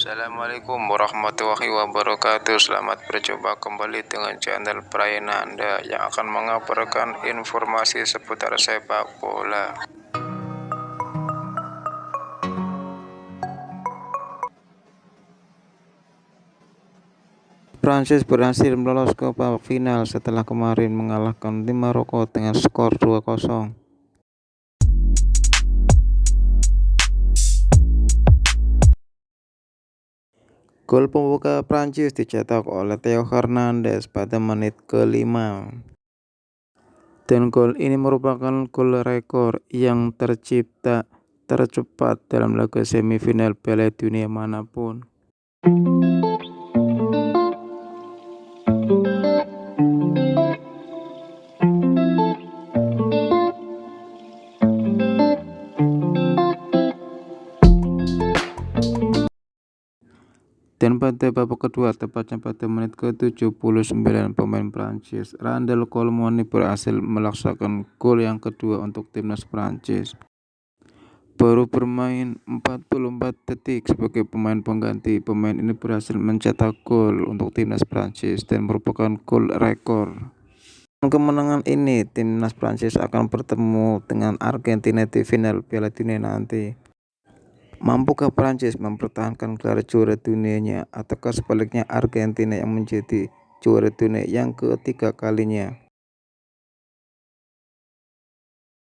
Assalamualaikum warahmatullahi wabarakatuh. Selamat berjumpa kembali dengan channel Prayana Anda Yang akan mengabarkan informasi seputar sepak bola. Prancis berhasil lolos ke final setelah kemarin mengalahkan tim Maroko dengan skor 2-0 Gol pembuka Prancis dicetak oleh Theo Hernandez pada menit kelima. Dan gol ini merupakan gol rekor yang tercipta tercepat dalam laga semifinal Piala Dunia mana pun. Dan pada babak kedua, tepatnya pada menit ke-79 pemain Prancis, Randall Colomoni berhasil melaksanakan gol yang kedua untuk timnas Prancis. Baru bermain 44 detik sebagai pemain pengganti, pemain ini berhasil mencetak gol untuk timnas Prancis dan merupakan gol rekor. Kemenangan ini, timnas Prancis akan bertemu dengan Argentina di final Piala Dunia nanti. Mampukah Prancis mempertahankan gelar juara dunianya ataukah sebaliknya Argentina yang menjadi juara dunia yang ketiga kalinya?